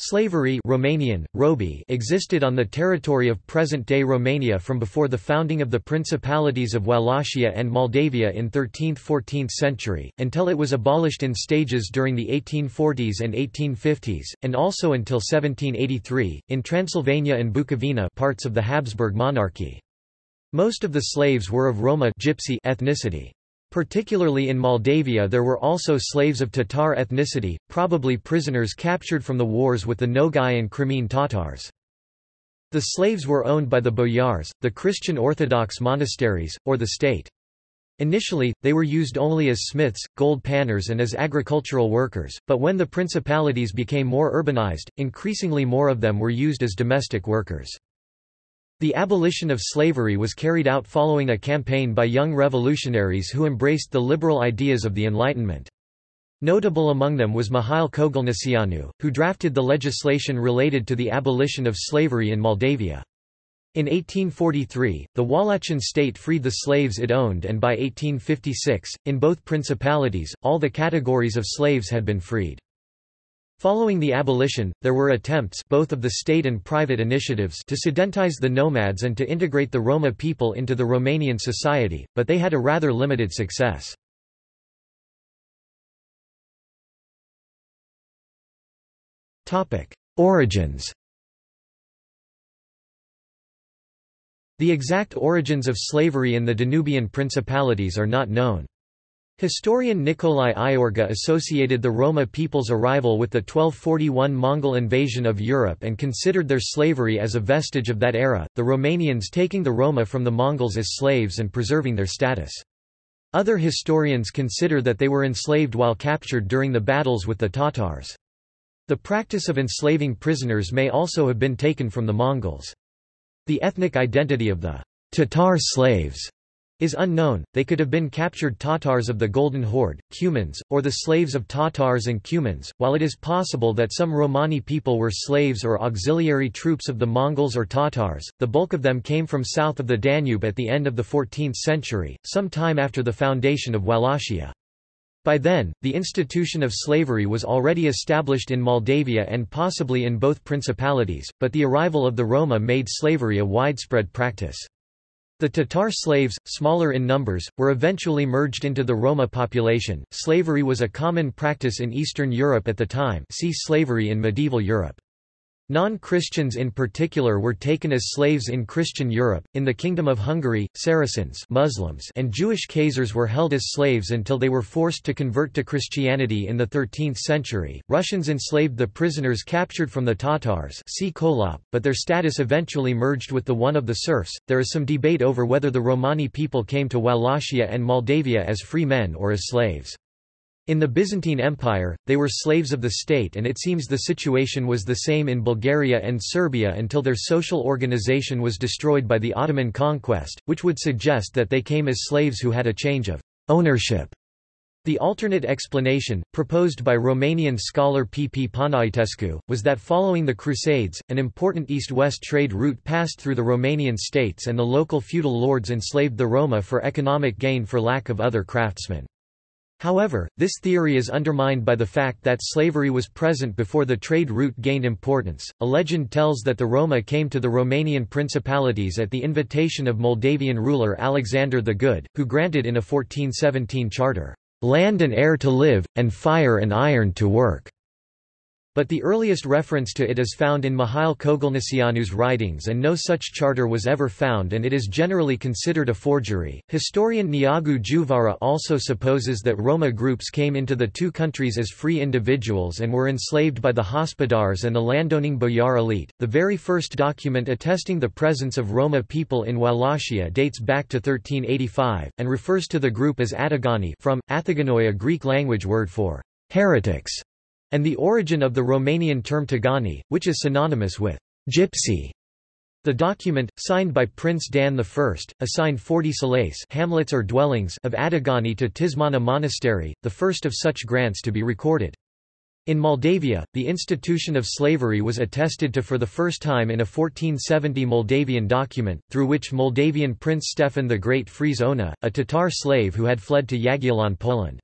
Slavery Romanian, robi existed on the territory of present-day Romania from before the founding of the principalities of Wallachia and Moldavia in 13th–14th century, until it was abolished in stages during the 1840s and 1850s, and also until 1783, in Transylvania and Bukovina parts of the Habsburg monarchy. Most of the slaves were of Roma gypsy ethnicity. Particularly in Moldavia there were also slaves of Tatar ethnicity, probably prisoners captured from the wars with the Nogai and Crimean Tatars. The slaves were owned by the boyars, the Christian Orthodox monasteries, or the state. Initially, they were used only as smiths, gold panners and as agricultural workers, but when the principalities became more urbanized, increasingly more of them were used as domestic workers. The abolition of slavery was carried out following a campaign by young revolutionaries who embraced the liberal ideas of the Enlightenment. Notable among them was Mihail Kogălniceanu, who drafted the legislation related to the abolition of slavery in Moldavia. In 1843, the Wallachian state freed the slaves it owned and by 1856, in both principalities, all the categories of slaves had been freed. Following the abolition, there were attempts both of the state and private initiatives to sedentize the nomads and to integrate the Roma people into the Romanian society, but they had a rather limited success. Origins The exact origins of slavery in the Danubian principalities are not known. Historian Nicolae Iorga associated the Roma people's arrival with the 1241 Mongol invasion of Europe and considered their slavery as a vestige of that era, the Romanians taking the Roma from the Mongols as slaves and preserving their status. Other historians consider that they were enslaved while captured during the battles with the Tatars. The practice of enslaving prisoners may also have been taken from the Mongols. The ethnic identity of the Tatar slaves is unknown, they could have been captured Tatars of the Golden Horde, Cumans, or the slaves of Tatars and Cumans, while it is possible that some Romani people were slaves or auxiliary troops of the Mongols or Tatars, the bulk of them came from south of the Danube at the end of the 14th century, some time after the foundation of Wallachia. By then, the institution of slavery was already established in Moldavia and possibly in both principalities, but the arrival of the Roma made slavery a widespread practice. The Tatar slaves, smaller in numbers, were eventually merged into the Roma population. Slavery was a common practice in Eastern Europe at the time. See slavery in medieval Europe. Non-Christians in particular were taken as slaves in Christian Europe. In the Kingdom of Hungary, Saracens Muslims and Jewish Khazars were held as slaves until they were forced to convert to Christianity in the 13th century. Russians enslaved the prisoners captured from the Tatars see Kholop, but their status eventually merged with the one of the serfs. There is some debate over whether the Romani people came to Wallachia and Moldavia as free men or as slaves. In the Byzantine Empire, they were slaves of the state and it seems the situation was the same in Bulgaria and Serbia until their social organization was destroyed by the Ottoman conquest, which would suggest that they came as slaves who had a change of ownership. The alternate explanation, proposed by Romanian scholar P. P. Panaitescu, was that following the Crusades, an important east-west trade route passed through the Romanian states and the local feudal lords enslaved the Roma for economic gain for lack of other craftsmen. However, this theory is undermined by the fact that slavery was present before the trade route gained importance. A legend tells that the Roma came to the Romanian principalities at the invitation of Moldavian ruler Alexander the Good, who granted in a 1417 charter, land and air to live, and fire and iron to work. But the earliest reference to it is found in Mihail Kogălniceanu's writings and no such charter was ever found and it is generally considered a forgery. Historian Neagu Djuvara also supposes that Roma groups came into the two countries as free individuals and were enslaved by the hospodars and the landowning boyar elite. The very first document attesting the presence of Roma people in Wallachia dates back to 1385, and refers to the group as Atagani from, Athaganoi a Greek language word for heretics and the origin of the Romanian term Tagani, which is synonymous with gypsy. The document, signed by Prince Dan I, assigned 40 selace hamlets or dwellings of Atagani to Tismana Monastery, the first of such grants to be recorded. In Moldavia, the institution of slavery was attested to for the first time in a 1470 Moldavian document, through which Moldavian Prince Stefan the Great frees Ona, a Tatar slave who had fled to Jagiellon Poland.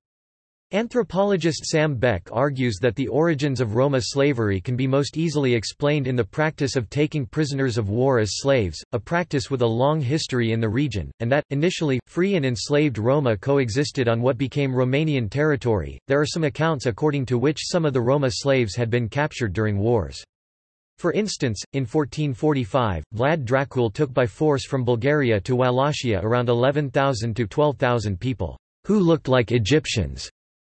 Anthropologist Sam Beck argues that the origins of Roma slavery can be most easily explained in the practice of taking prisoners of war as slaves, a practice with a long history in the region, and that, initially, free and enslaved Roma coexisted on what became Romanian territory. There are some accounts according to which some of the Roma slaves had been captured during wars. For instance, in 1445, Vlad Dracul took by force from Bulgaria to Wallachia around 11,000 to 12,000 people, who looked like Egyptians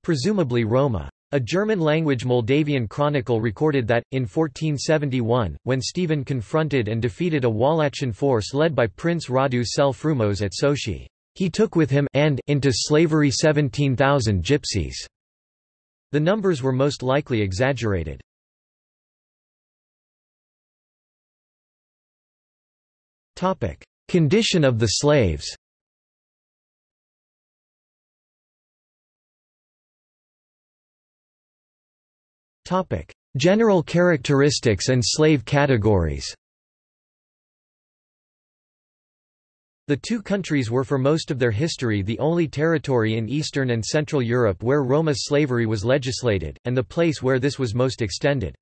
presumably Roma. A German-language Moldavian chronicle recorded that, in 1471, when Stephen confronted and defeated a Wallachian force led by Prince Radu cel Frumos at Sochi, he took with him and into slavery 17,000 gypsies. The numbers were most likely exaggerated. Condition of the slaves Topic: General characteristics and slave categories. The two countries were for most of their history the only territory in Eastern and Central Europe where Roma slavery was legislated, and the place where this was most extended.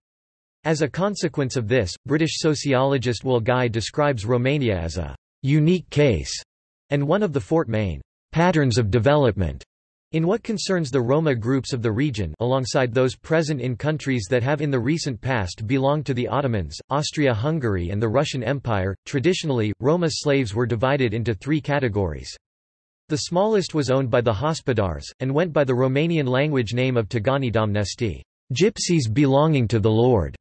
As a consequence of this, British sociologist Will Guy describes Romania as a «unique case» and one of the Fort Main «patterns of development» In what concerns the Roma groups of the region alongside those present in countries that have in the recent past belonged to the Ottomans, Austria-Hungary and the Russian Empire, traditionally, Roma slaves were divided into three categories. The smallest was owned by the Hospodars, and went by the Romanian language name of Tagani Domnesti, gypsies belonging to the Lord.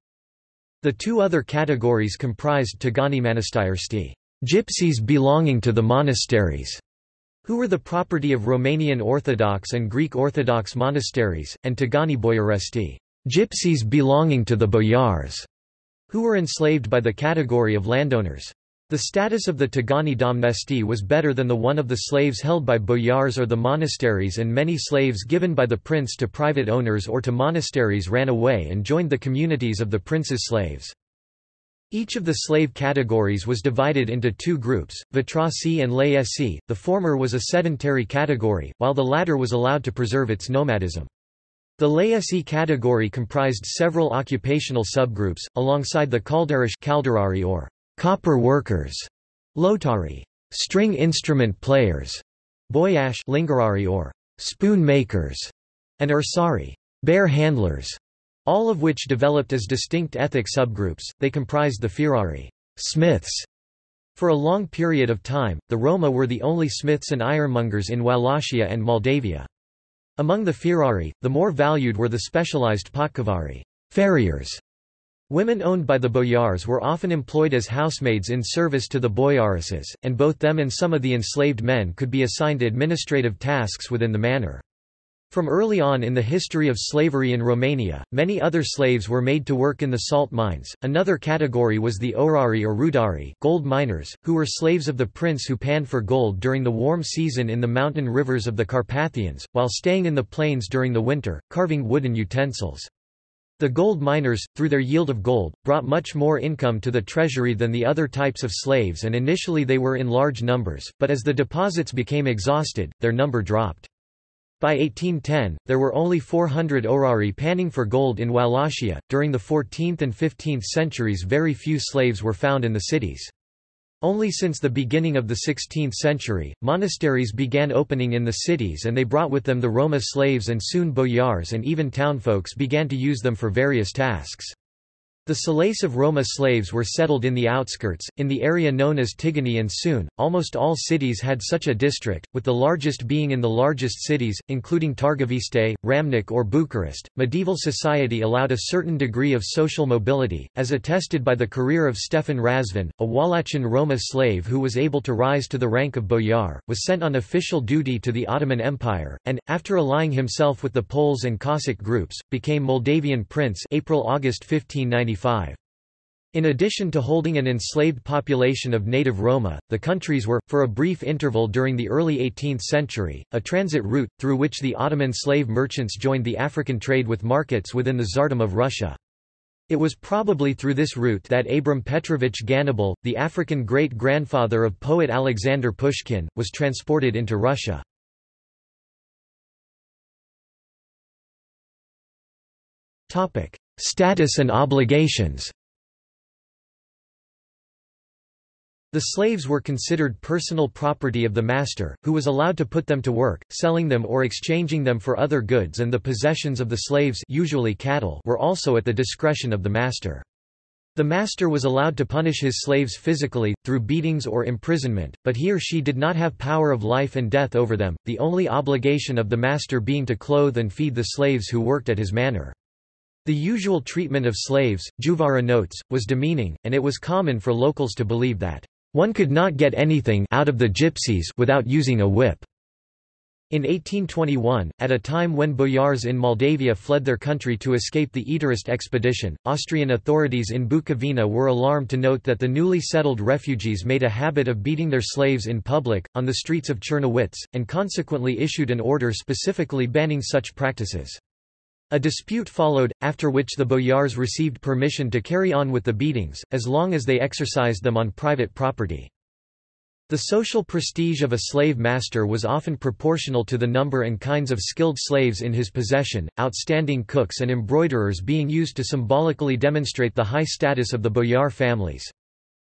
The two other categories comprised Tagani Manastiersti, gypsies belonging to the monasteries, who were the property of Romanian Orthodox and Greek Orthodox monasteries, and Tagani Boiaresti, gypsies belonging to the boyars, who were enslaved by the category of landowners. The status of the Tagani domnesti was better than the one of the slaves held by boyars or the monasteries and many slaves given by the prince to private owners or to monasteries ran away and joined the communities of the prince's slaves. Each of the slave categories was divided into two groups, vitrasi and laesi, the former was a sedentary category, while the latter was allowed to preserve its nomadism. The laesi category comprised several occupational subgroups, alongside the calderish calderari or copper workers, lotari string instrument players, boyash lingarari or spoon makers, and ursari bear handlers. All of which developed as distinct ethnic subgroups, they comprised the firari smiths. For a long period of time, the Roma were the only smiths and ironmongers in Wallachia and Moldavia. Among the firari, the more valued were the specialized potkavari farriers. Women owned by the boyars were often employed as housemaids in service to the boyaresses, and both them and some of the enslaved men could be assigned administrative tasks within the manor. From early on in the history of slavery in Romania, many other slaves were made to work in the salt mines. Another category was the orari or rudari, gold miners, who were slaves of the prince who panned for gold during the warm season in the mountain rivers of the Carpathians, while staying in the plains during the winter, carving wooden utensils. The gold miners, through their yield of gold, brought much more income to the treasury than the other types of slaves and initially they were in large numbers, but as the deposits became exhausted, their number dropped. By 1810, there were only 400 orari panning for gold in Wallachia. During the 14th and 15th centuries, very few slaves were found in the cities. Only since the beginning of the 16th century, monasteries began opening in the cities and they brought with them the Roma slaves and soon boyars and even townfolks began to use them for various tasks. The of Roma slaves were settled in the outskirts, in the area known as Tigani and soon, almost all cities had such a district, with the largest being in the largest cities, including Targoviste, Ramnik or Bucharest. Medieval society allowed a certain degree of social mobility, as attested by the career of Stefan Razvan, a Wallachian Roma slave who was able to rise to the rank of boyar, was sent on official duty to the Ottoman Empire, and, after allying himself with the Poles and Cossack groups, became Moldavian prince April-August 1590 in addition to holding an enslaved population of native Roma, the countries were, for a brief interval during the early 18th century, a transit route, through which the Ottoman slave merchants joined the African trade with markets within the Tsardom of Russia. It was probably through this route that Abram Petrovich Ganibal, the African great-grandfather of poet Alexander Pushkin, was transported into Russia. Status and obligations The slaves were considered personal property of the master, who was allowed to put them to work, selling them or exchanging them for other goods and the possessions of the slaves usually cattle were also at the discretion of the master. The master was allowed to punish his slaves physically, through beatings or imprisonment, but he or she did not have power of life and death over them, the only obligation of the master being to clothe and feed the slaves who worked at his manor. The usual treatment of slaves, Djuvara notes, was demeaning, and it was common for locals to believe that one could not get anything out of the gypsies without using a whip. In 1821, at a time when boyars in Moldavia fled their country to escape the Etarist expedition, Austrian authorities in Bukovina were alarmed to note that the newly settled refugees made a habit of beating their slaves in public, on the streets of Czernowitz, and consequently issued an order specifically banning such practices. A dispute followed, after which the boyars received permission to carry on with the beatings, as long as they exercised them on private property. The social prestige of a slave master was often proportional to the number and kinds of skilled slaves in his possession, outstanding cooks and embroiderers being used to symbolically demonstrate the high status of the boyar families.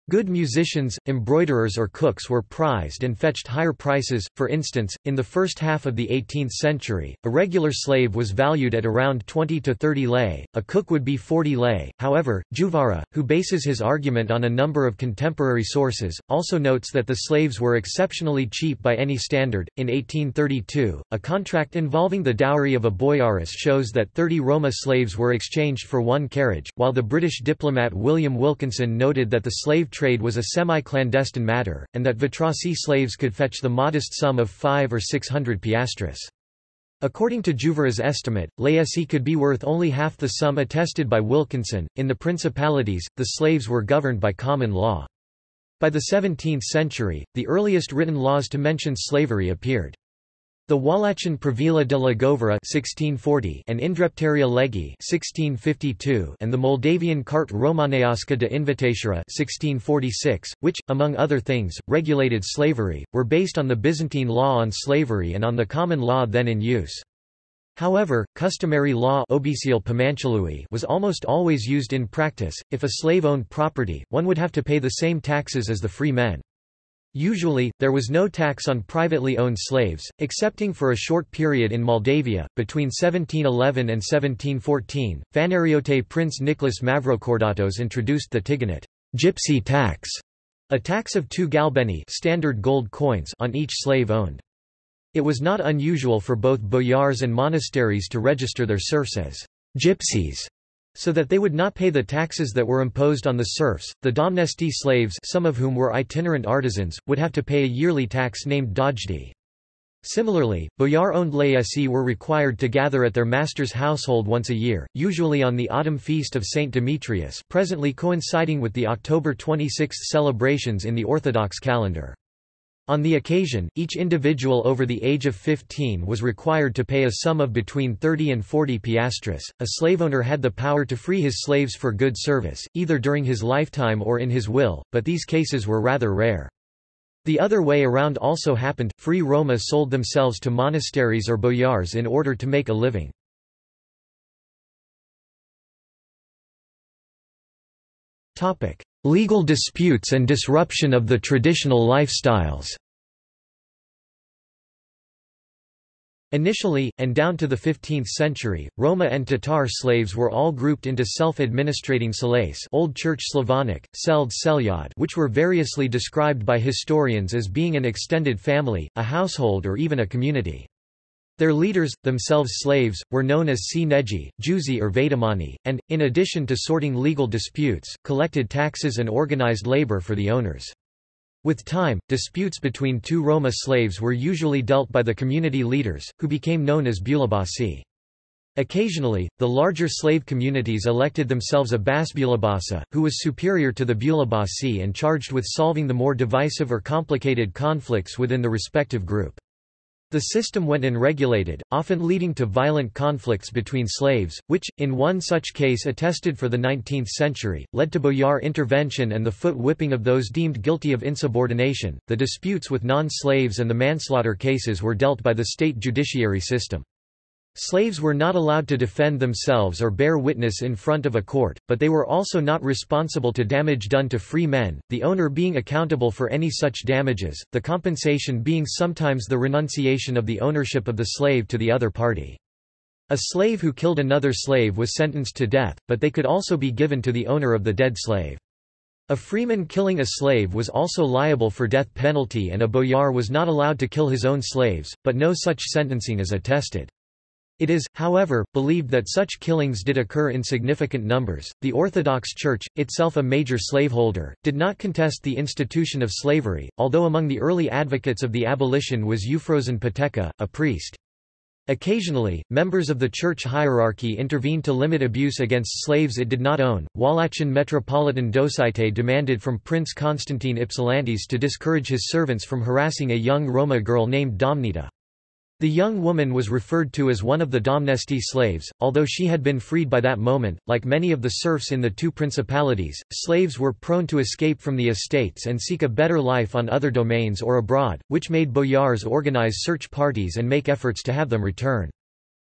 Good musicians, embroiderers or cooks were prized and fetched higher prices, for instance, in the first half of the 18th century, a regular slave was valued at around 20 to 30 lei, a cook would be 40 lei. However, Djuvara, who bases his argument on a number of contemporary sources, also notes that the slaves were exceptionally cheap by any standard. In 1832, a contract involving the dowry of a boyaris shows that 30 Roma slaves were exchanged for one carriage, while the British diplomat William Wilkinson noted that the slave trade was a semi-clandestine matter, and that Vitrasi slaves could fetch the modest sum of five or six hundred piastres. According to Djuvara's estimate, laicci could be worth only half the sum attested by Wilkinson. In the principalities, the slaves were governed by common law. By the 17th century, the earliest written laws to mention slavery appeared. The Wallachian Pravila de la Govora (1640) and Indreptaria Legi (1652) and the Moldavian Carte Romaneasca de Invitatura (1646), which, among other things, regulated slavery, were based on the Byzantine law on slavery and on the common law then in use. However, customary law was almost always used in practice. If a slave owned property, one would have to pay the same taxes as the free men. Usually, there was no tax on privately owned slaves, excepting for a short period in Moldavia. Between 1711 and 1714, Fanariote Prince Nicholas Mavrocordatos introduced the Tiganet gypsy tax, a tax of two galbeni standard gold coins on each slave owned. It was not unusual for both boyars and monasteries to register their serfs as gypsies so that they would not pay the taxes that were imposed on the serfs. The domnesti slaves, some of whom were itinerant artisans, would have to pay a yearly tax named dojdi. Similarly, boyar-owned laicci were required to gather at their master's household once a year, usually on the autumn feast of Saint Demetrius, presently coinciding with the October 26 celebrations in the Orthodox calendar. On the occasion, each individual over the age of 15 was required to pay a sum of between 30 and 40 piastres. A slaveowner had the power to free his slaves for good service, either during his lifetime or in his will, but these cases were rather rare. The other way around also happened, free Roma sold themselves to monasteries or boyars in order to make a living. Legal disputes and disruption of the traditional lifestyles Initially, and down to the 15th century, Roma and Tatar slaves were all grouped into self-administrating selace Old Church Slavonic, seld selyad which were variously described by historians as being an extended family, a household or even a community. Their leaders, themselves slaves, were known as si-neji, juzi or vedamani, and, in addition to sorting legal disputes, collected taxes and organized labor for the owners. With time, disputes between two Roma slaves were usually dealt by the community leaders, who became known as bulabasi. Occasionally, the larger slave communities elected themselves a basbulabasa, who was superior to the bulabasi and charged with solving the more divisive or complicated conflicts within the respective group. The system went unregulated, often leading to violent conflicts between slaves, which, in one such case attested for the 19th century, led to boyar intervention and the foot whipping of those deemed guilty of insubordination. The disputes with non slaves and the manslaughter cases were dealt by the state judiciary system. Slaves were not allowed to defend themselves or bear witness in front of a court, but they were also not responsible to damage done to free men, the owner being accountable for any such damages, the compensation being sometimes the renunciation of the ownership of the slave to the other party. A slave who killed another slave was sentenced to death, but they could also be given to the owner of the dead slave. A freeman killing a slave was also liable for death penalty and a boyar was not allowed to kill his own slaves, but no such sentencing is attested. It is, however, believed that such killings did occur in significant numbers. The Orthodox Church, itself a major slaveholder, did not contest the institution of slavery, although among the early advocates of the abolition was Euphrosyn Poteca, a priest. Occasionally, members of the church hierarchy intervened to limit abuse against slaves it did not own. Wallachian Metropolitan Docite demanded from Prince Constantine Ypsilantis to discourage his servants from harassing a young Roma girl named Domnita. The young woman was referred to as one of the Domnesti slaves, although she had been freed by that moment. Like many of the serfs in the two principalities, slaves were prone to escape from the estates and seek a better life on other domains or abroad, which made boyars organize search parties and make efforts to have them return.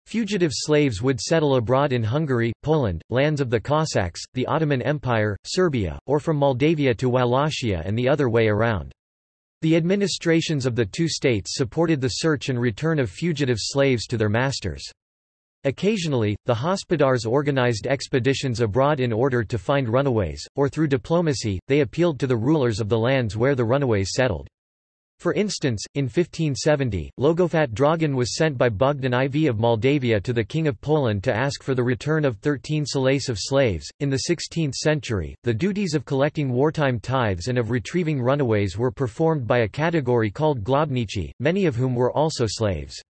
Fugitive slaves would settle abroad in Hungary, Poland, lands of the Cossacks, the Ottoman Empire, Serbia, or from Moldavia to Wallachia and the other way around. The administrations of the two states supported the search and return of fugitive slaves to their masters. Occasionally, the hospodars organized expeditions abroad in order to find runaways, or through diplomacy, they appealed to the rulers of the lands where the runaways settled. For instance, in 1570, Logofat Dragan was sent by Bogdan IV of Moldavia to the King of Poland to ask for the return of 13 selace of slaves. In the 16th century, the duties of collecting wartime tithes and of retrieving runaways were performed by a category called globnici, many of whom were also slaves.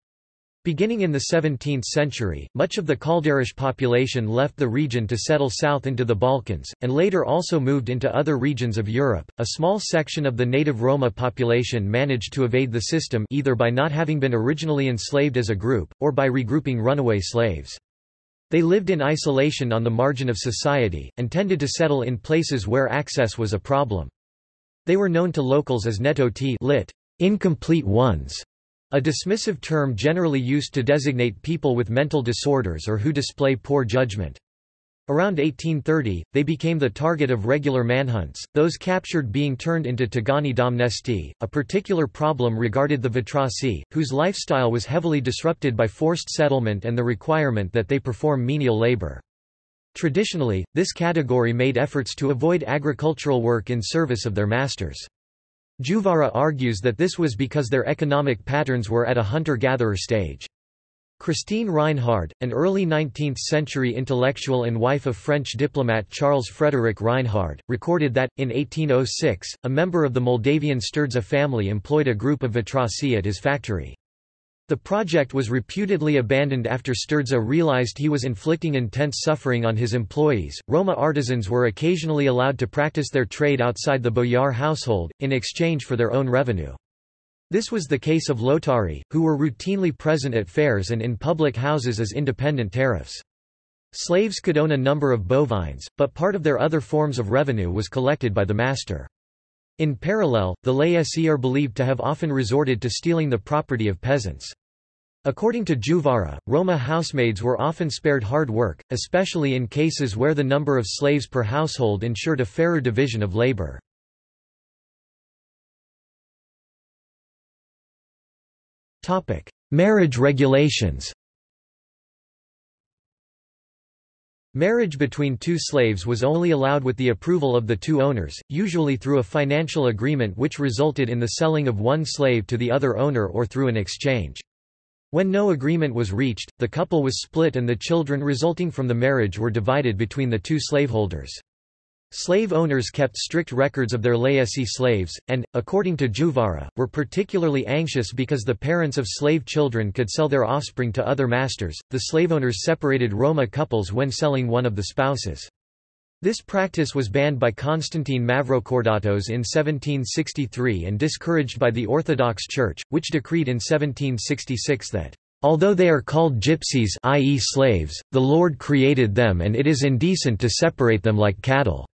Beginning in the 17th century, much of the Kalderish population left the region to settle south into the Balkans, and later also moved into other regions of Europe. A small section of the native Roma population managed to evade the system either by not having been originally enslaved as a group, or by regrouping runaway slaves. They lived in isolation on the margin of society, and tended to settle in places where access was a problem. They were known to locals as netoti lit, incomplete ones, a dismissive term generally used to designate people with mental disorders or who display poor judgment. Around 1830, they became the target of regular manhunts, those captured being turned into Tagani Domnesti. A particular problem regarded the Vitrasi, whose lifestyle was heavily disrupted by forced settlement and the requirement that they perform menial labor. Traditionally, this category made efforts to avoid agricultural work in service of their masters. Djuvara argues that this was because their economic patterns were at a hunter-gatherer stage. Christine Reinhard, an early 19th-century intellectual and wife of French diplomat Charles Frederick Reinhard, recorded that, in 1806, a member of the Moldavian Sturdza family employed a group of Vitrasi at his factory. The project was reputedly abandoned after Sturdza realized he was inflicting intense suffering on his employees. Roma artisans were occasionally allowed to practice their trade outside the boyar household, in exchange for their own revenue. This was the case of Lotari, who were routinely present at fairs and in public houses as independent tariffs. Slaves could own a number of bovines, but part of their other forms of revenue was collected by the master. In parallel, the laity are believed to have often resorted to stealing the property of peasants. According to Djuvara, Roma housemaids were often spared hard work, especially in cases where the number of slaves per household ensured a fairer division of labor. Marriage regulations Marriage between two slaves was only allowed with the approval of the two owners, usually through a financial agreement which resulted in the selling of one slave to the other owner or through an exchange. When no agreement was reached, the couple was split and the children resulting from the marriage were divided between the two slaveholders. Slave owners kept strict records of their laity slaves, and, according to Djuvara, were particularly anxious because the parents of slave children could sell their offspring to other masters. The slave owners separated Roma couples when selling one of the spouses. This practice was banned by Constantine Mavrocordatos in 1763 and discouraged by the Orthodox Church, which decreed in 1766 that Although they are called gypsies i.e. slaves, the Lord created them and it is indecent to separate them like cattle.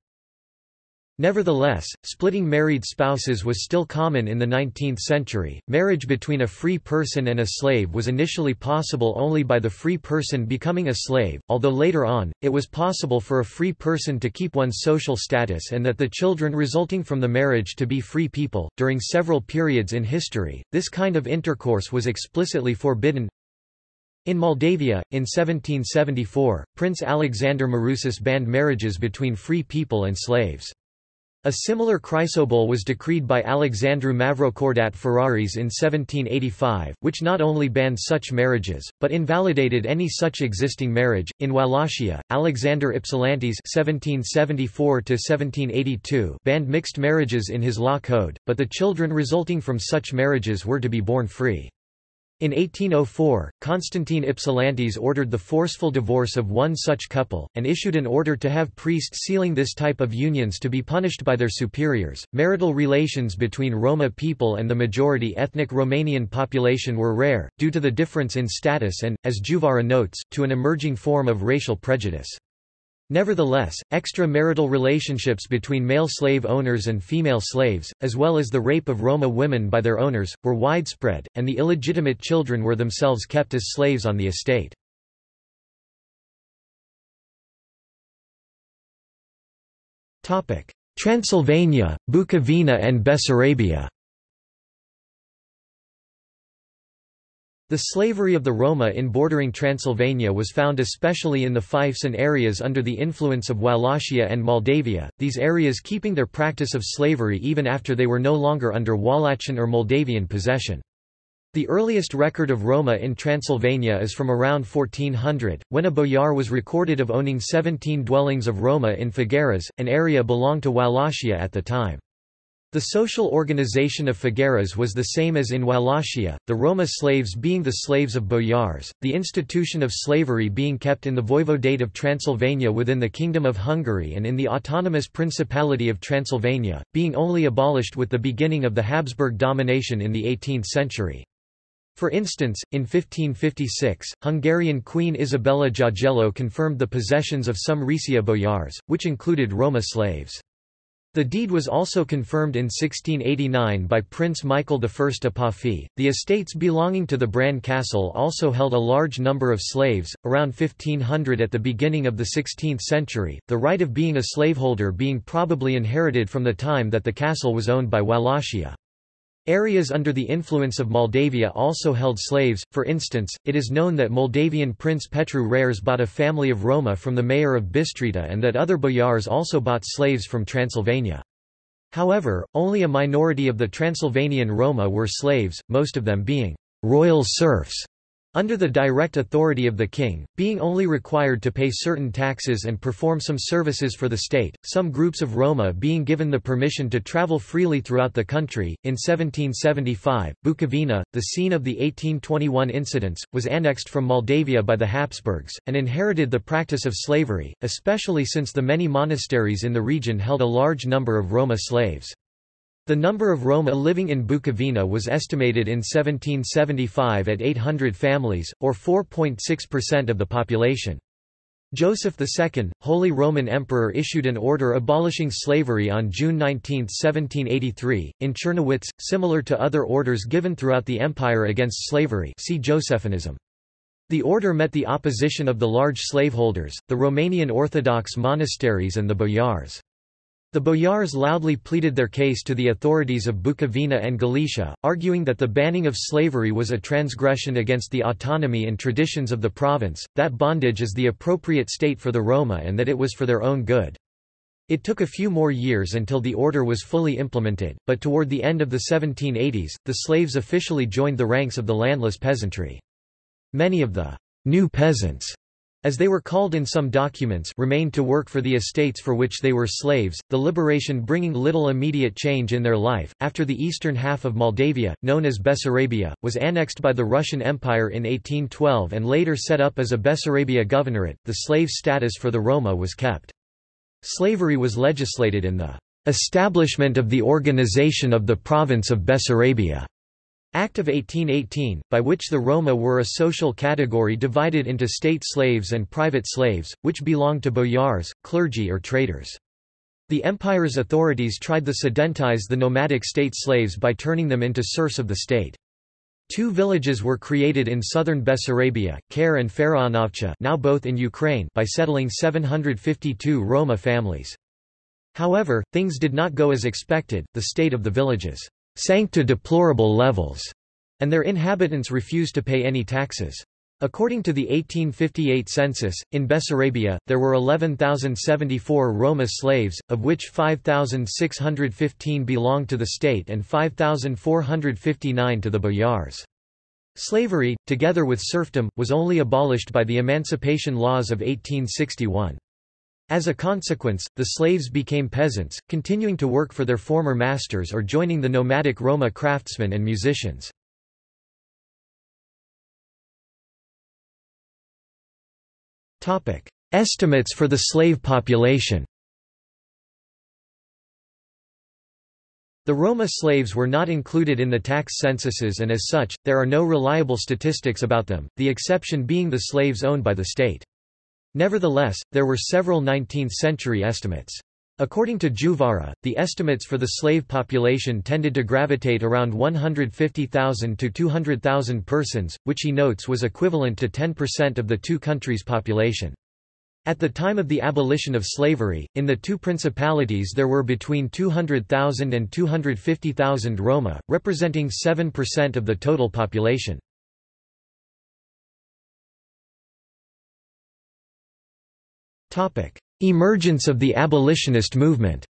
Nevertheless, splitting married spouses was still common in the 19th century. Marriage between a free person and a slave was initially possible only by the free person becoming a slave, although later on, it was possible for a free person to keep one's social status and that the children resulting from the marriage to be free people. During several periods in history, this kind of intercourse was explicitly forbidden. In Moldavia, in 1774, Prince Alexander Marusis banned marriages between free people and slaves. A similar chrysobule was decreed by Alexandru Mavrocordat Firaris in 1785, which not only banned such marriages, but invalidated any such existing marriage. In Wallachia, Alexander Ypsilantis (1774–1782) banned mixed marriages in his law code, but the children resulting from such marriages were to be born free. In 1804, Constantine Ypsilantis ordered the forceful divorce of one such couple, and issued an order to have priests sealing this type of unions to be punished by their superiors. Marital relations between Roma people and the majority ethnic Romanian population were rare, due to the difference in status and, as Djuvara notes, to an emerging form of racial prejudice. Nevertheless, extra-marital relationships between male slave owners and female slaves, as well as the rape of Roma women by their owners, were widespread, and the illegitimate children were themselves kept as slaves on the estate. Transylvania, Bukovina and Bessarabia The slavery of the Roma in bordering Transylvania was found especially in the fiefs and areas under the influence of Wallachia and Moldavia, these areas keeping their practice of slavery even after they were no longer under Wallachian or Moldavian possession. The earliest record of Roma in Transylvania is from around 1400, when a boyar was recorded of owning 17 dwellings of Roma in Fagaras, an area belonged to Wallachia at the time. The social organization of Fagaras was the same as in Wallachia, the Roma slaves being the slaves of boyars, the institution of slavery being kept in the voivodate of Transylvania within the Kingdom of Hungary and in the autonomous Principality of Transylvania, being only abolished with the beginning of the Habsburg domination in the 18th century. For instance, in 1556, Hungarian Queen Isabella Jagielló confirmed the possessions of some Risia boyars, which included Roma slaves. The deed was also confirmed in 1689 by Prince Michael I Apafi. The estates belonging to the Bran Castle also held a large number of slaves, around 1500 at the beginning of the 16th century, the right of being a slaveholder being probably inherited from the time that the castle was owned by Wallachia. Areas under the influence of Moldavia also held slaves, for instance, it is known that Moldavian Prince Petru Rares bought a family of Roma from the mayor of Bistrita and that other boyars also bought slaves from Transylvania. However, only a minority of the Transylvanian Roma were slaves, most of them being royal serfs. Under the direct authority of the king, being only required to pay certain taxes and perform some services for the state, some groups of Roma being given the permission to travel freely throughout the country. In 1775, Bukovina, the scene of the 1821 incidents, was annexed from Moldavia by the Habsburgs, and inherited the practice of slavery, especially since the many monasteries in the region held a large number of Roma slaves. The number of Roma living in Bukovina was estimated in 1775 at 800 families, or 4.6% of the population. Joseph II, Holy Roman Emperor issued an order abolishing slavery on June 19, 1783, in Czernowitz, similar to other orders given throughout the empire against slavery see Josephinism. The order met the opposition of the large slaveholders, the Romanian Orthodox monasteries and the boyars. The boyars loudly pleaded their case to the authorities of Bukovina and Galicia, arguing that the banning of slavery was a transgression against the autonomy and traditions of the province, that bondage is the appropriate state for the Roma and that it was for their own good. It took a few more years until the order was fully implemented, but toward the end of the 1780s, the slaves officially joined the ranks of the landless peasantry. Many of the new peasants as they were called in some documents remained to work for the estates for which they were slaves, the liberation bringing little immediate change in their life. After the eastern half of Moldavia, known as Bessarabia, was annexed by the Russian Empire in 1812 and later set up as a Bessarabia governorate, the slave status for the Roma was kept. Slavery was legislated in the establishment of the organization of the province of Bessarabia Act of 1818, by which the Roma were a social category divided into state slaves and private slaves, which belonged to boyars, clergy or traders. The empire's authorities tried to sedentize the nomadic state slaves by turning them into serfs of the state. Two villages were created in southern Bessarabia, Kher and Faraonovcha now both in Ukraine by settling 752 Roma families. However, things did not go as expected, the state of the villages sank to deplorable levels, and their inhabitants refused to pay any taxes. According to the 1858 census, in Bessarabia, there were 11,074 Roma slaves, of which 5,615 belonged to the state and 5,459 to the boyars. Slavery, together with serfdom, was only abolished by the Emancipation Laws of 1861. As a consequence, the slaves became peasants, continuing to work for their former masters or joining the nomadic Roma craftsmen and musicians. Estimates for the slave population The Roma slaves were not included in the tax censuses and as such, there are no reliable statistics about them, the exception being the slaves owned by the state. Nevertheless, there were several 19th-century estimates. According to Djuvara, the estimates for the slave population tended to gravitate around 150,000 to 200,000 persons, which he notes was equivalent to 10% of the two countries' population. At the time of the abolition of slavery, in the two principalities there were between 200,000 and 250,000 Roma, representing 7% of the total population. Emergence of the abolitionist movement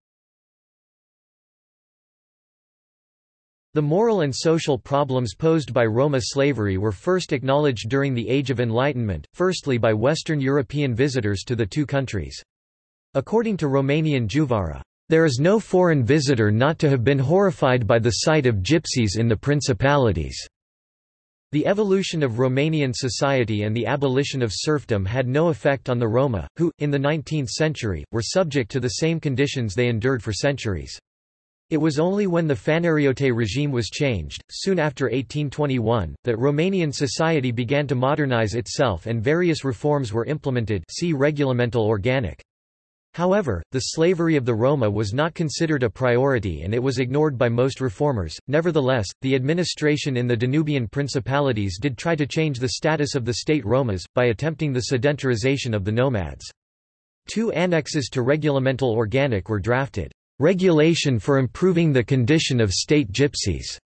The moral and social problems posed by Roma slavery were first acknowledged during the Age of Enlightenment, firstly by Western European visitors to the two countries. According to Romanian Djuvara, "...there is no foreign visitor not to have been horrified by the sight of gypsies in the principalities." The evolution of Romanian society and the abolition of serfdom had no effect on the Roma, who, in the 19th century, were subject to the same conditions they endured for centuries. It was only when the Fanariote regime was changed, soon after 1821, that Romanian society began to modernize itself and various reforms were implemented see Regulamentul Organic. However, the slavery of the Roma was not considered a priority and it was ignored by most reformers. Nevertheless, the administration in the Danubian principalities did try to change the status of the state Romas, by attempting the sedentarization of the nomads. Two annexes to Regulamentul Organic were drafted. Regulation for improving the condition of state gypsies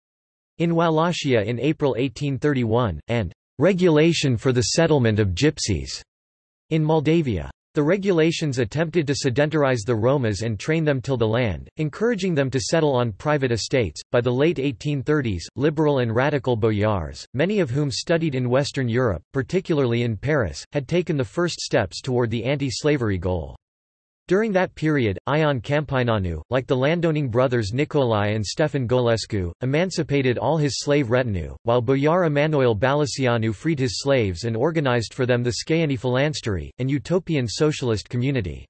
in Wallachia in April 1831, and Regulation for the settlement of gypsies in Moldavia. The regulations attempted to sedentarize the Romas and train them till the land, encouraging them to settle on private estates. By the late 1830s, liberal and radical boyars, many of whom studied in Western Europe, particularly in Paris, had taken the first steps toward the anti-slavery goal. During that period, Ion Câmpineanu, like the landowning brothers Nicolae and Stefan Golescu, emancipated all his slave retinue, while Boyar Emanuel Balasianu freed his slaves and organized for them the Scaeni Phalanstery, an utopian socialist community.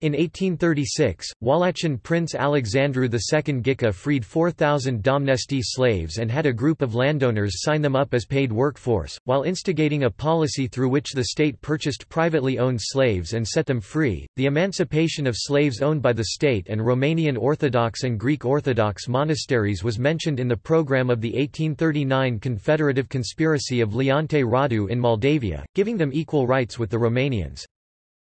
In 1836, Wallachian Prince Alexandru II Ghica freed 4,000 domnesti slaves and had a group of landowners sign them up as paid workforce, while instigating a policy through which the state purchased privately owned slaves and set them free. The emancipation of slaves owned by the state and Romanian Orthodox and Greek Orthodox monasteries was mentioned in the program of the 1839 Confederative Conspiracy of Leonte Radu in Moldavia, giving them equal rights with the Romanians.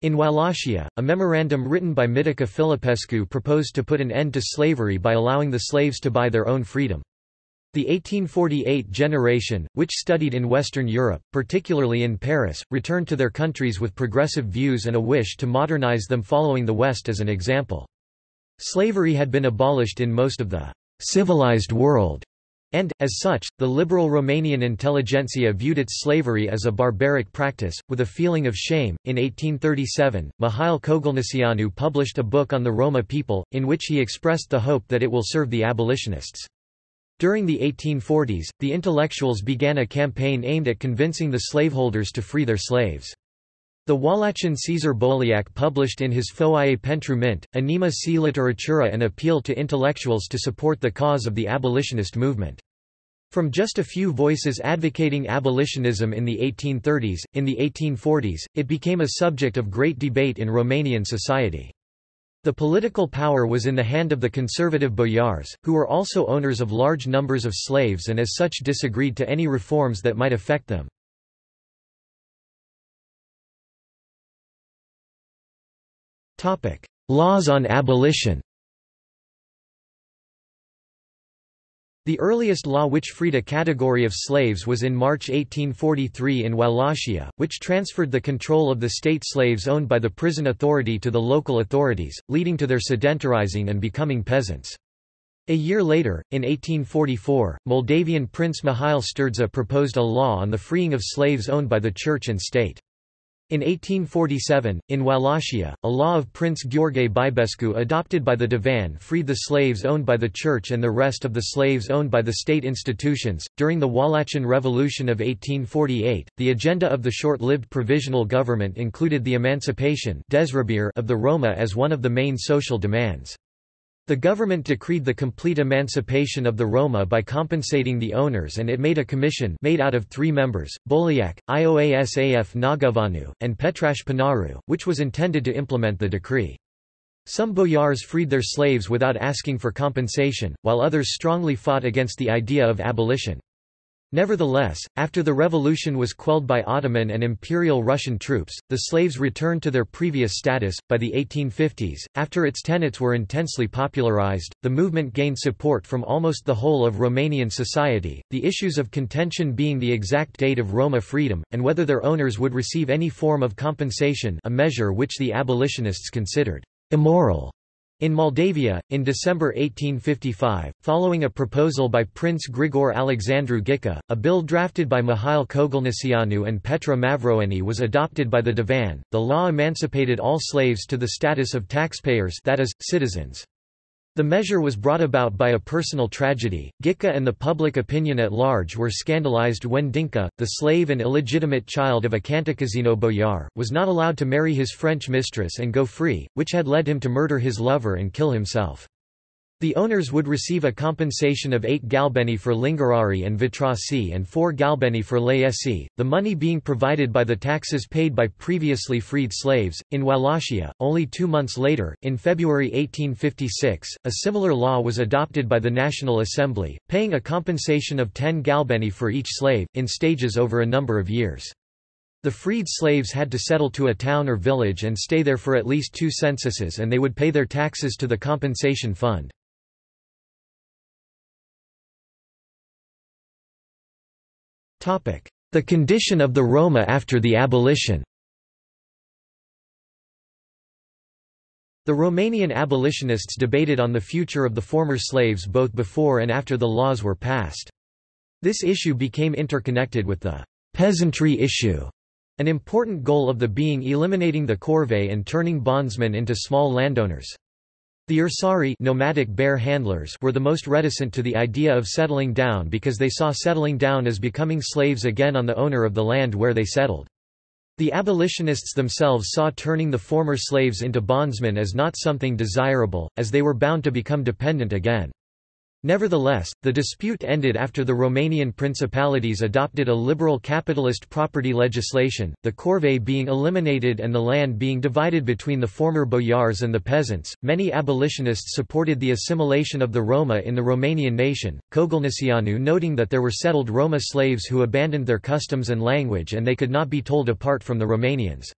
In Wallachia, a memorandum written by Mitică Filipescu proposed to put an end to slavery by allowing the slaves to buy their own freedom. The 1848 generation, which studied in Western Europe, particularly in Paris, returned to their countries with progressive views and a wish to modernize them following the West as an example. Slavery had been abolished in most of the civilized world, and, as such, the liberal Romanian intelligentsia viewed its slavery as a barbaric practice, with a feeling of shame. In 1837, Mihail Kogălniceanu published a book on the Roma people, in which he expressed the hope that it will serve the abolitionists. During the 1840s, the intellectuals began a campaign aimed at convincing the slaveholders to free their slaves. The Wallachian Caesar Bolliac published in his Foaie pentru Mint, Anima si literatura an appeal to intellectuals to support the cause of the abolitionist movement. From just a few voices advocating abolitionism in the 1830s, in the 1840s, it became a subject of great debate in Romanian society. The political power was in the hand of the conservative boyars, who were also owners of large numbers of slaves and as such disagreed to any reforms that might affect them. Laws on abolition The earliest law which freed a category of slaves was in March 1843 in Wallachia, which transferred the control of the state slaves owned by the prison authority to the local authorities, leading to their sedentarizing and becoming peasants. A year later, in 1844, Moldavian Prince Mihail Sturdza proposed a law on the freeing of slaves owned by the church and state. In 1847, in Wallachia, a law of Prince Gheorghe Bibescu adopted by the Divan freed the slaves owned by the church and the rest of the slaves owned by the state institutions. During the Wallachian Revolution of 1848, the agenda of the short-lived provisional government included the emancipation of the Roma as one of the main social demands. The government decreed the complete emancipation of the Roma by compensating the owners and it made a commission made out of three members, Bolliac, Ioasaf Nagavanu, and Petrash Panaru, which was intended to implement the decree. Some boyars freed their slaves without asking for compensation, while others strongly fought against the idea of abolition. Nevertheless, after the revolution was quelled by Ottoman and Imperial Russian troops, the slaves returned to their previous status. By the 1850s, after its tenets were intensely popularized, the movement gained support from almost the whole of Romanian society, the issues of contention being the exact date of Roma freedom, and whether their owners would receive any form of compensation, a measure which the abolitionists considered immoral. In Moldavia, in December 1855, following a proposal by Prince Grigor Alexandru Ghica, a bill drafted by Mihail Kogălniceanu and Petre Mavroeni was adopted by the Divan. The law emancipated all slaves to the status of taxpayers that is, citizens. The measure was brought about by a personal tragedy. Ghica and the public opinion at large were scandalized when Dinka, the slave and illegitimate child of a Cantacuzino boyar, was not allowed to marry his French mistress and go free, which had led him to murder his lover and kill himself. The owners would receive a compensation of 8 galbeni for Lingurari and Vitrasi and 4 galbeni for Laesi, the money being provided by the taxes paid by previously freed slaves. In Wallachia, only two months later, in February 1856, a similar law was adopted by the National Assembly, paying a compensation of 10 galbeni for each slave, in stages over a number of years. The freed slaves had to settle to a town or village and stay there for at least two censuses and they would pay their taxes to the compensation fund. The condition of the Roma after the abolition The Romanian abolitionists debated on the future of the former slaves both before and after the laws were passed. This issue became interconnected with the peasantry issue, an important goal of the being eliminating the corvée and turning bondsmen into small landowners. The Ursari nomadic bear handlers were the most reticent to the idea of settling down because they saw settling down as becoming slaves again on the owner of the land where they settled. The abolitionists themselves saw turning the former slaves into bondsmen as not something desirable, as they were bound to become dependent again. Nevertheless, the dispute ended after the Romanian principalities adopted a liberal capitalist property legislation, the corvée being eliminated and the land being divided between the former boyars and the peasants. Many abolitionists supported the assimilation of the Roma in the Romanian nation, Kogălniceanu noting that there were settled Roma slaves who abandoned their customs and language and they could not be told apart from the Romanians.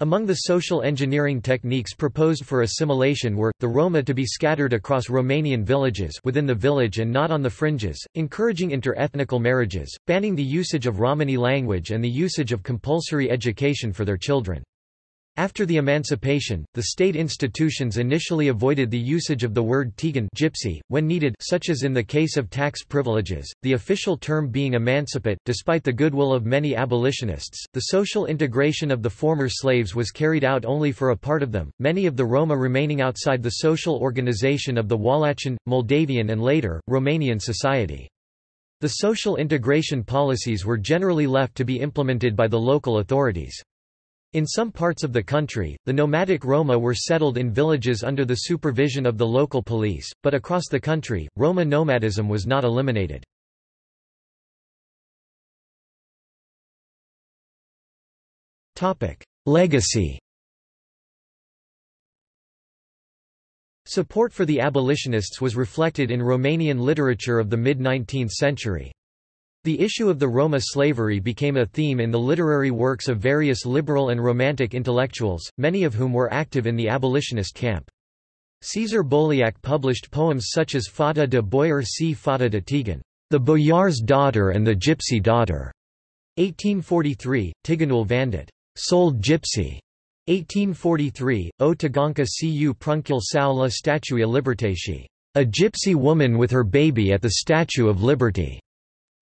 Among the social engineering techniques proposed for assimilation were, the Roma to be scattered across Romanian villages within the village and not on the fringes, encouraging inter-ethnical marriages, banning the usage of Romani language and the usage of compulsory education for their children. After the emancipation, the state institutions initially avoided the usage of the word tigan gypsy, when needed such as in the case of tax privileges, the official term being emancipate. Despite the goodwill of many abolitionists, the social integration of the former slaves was carried out only for a part of them, many of the Roma remaining outside the social organization of the Wallachian, Moldavian and later, Romanian society. The social integration policies were generally left to be implemented by the local authorities. In some parts of the country, the nomadic Roma were settled in villages under the supervision of the local police, but across the country, Roma nomadism was not eliminated. Legacy Support for the abolitionists was reflected in Romanian literature of the mid-19th century. The issue of the Roma slavery became a theme in the literary works of various liberal and romantic intellectuals, many of whom were active in the abolitionist camp. Cezar Bolliac published poems such as Fata de Boyar c Fata de Tigan, The Boyar's Daughter and the Gypsy Daughter, 1843, Tiganul Vandit, Sold Gypsy, 1843, O Taganka cu Prunkul sau la Statua Libertatii, A Gypsy Woman with Her Baby at the Statue of Liberty.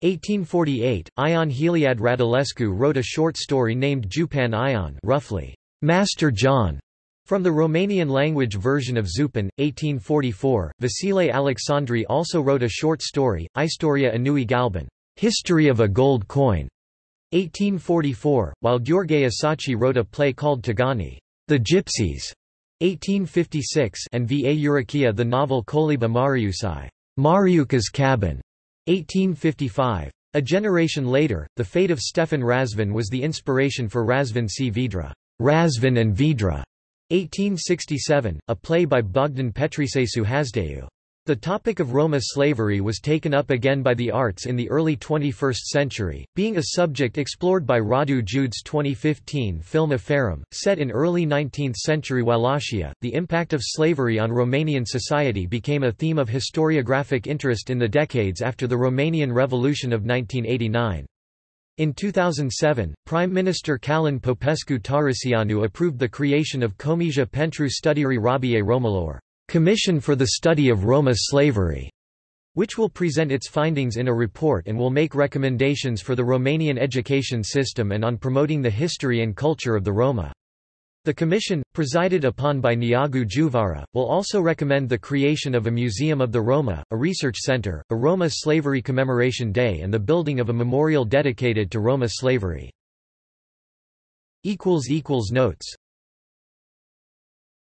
1848, Ion Heliad Radulescu wrote a short story named Jupan Ion roughly, Master John, from the Romanian language version of Zupan, 1844, Vasile Alecsandri also wrote a short story, Istoria Anui Galban, History of a Gold Coin, 1844, while Gheorghe Asachi wrote a play called Tagani, The Gypsies, 1856 and V. A. Urechia the novel Coliba Mariusai, Mariuka's Cabin, 1855. A generation later, the fate of Stefan Razvan was the inspiration for Razvan C. Vidra, and Vidra, 1867, a play by Bogdan Petriceicu Hasdeu. The topic of Roma slavery was taken up again by the arts in the early 21st century, being a subject explored by Radu Jude's 2015 film Aferim, set in early 19th century Wallachia. The impact of slavery on Romanian society became a theme of historiographic interest in the decades after the Romanian Revolution of 1989. In 2007, Prime Minister Călin Popescu Tăriceanu approved the creation of Comisia pentru Studiere Robiei Romilor Commission for the Study of Roma Slavery, which will present its findings in a report and will make recommendations for the Romanian education system and on promoting the history and culture of the Roma. The commission, presided upon by Neagu Djuvara, will also recommend the creation of a Museum of the Roma, a research center, a Roma Slavery Commemoration Day and the building of a memorial dedicated to Roma slavery. Notes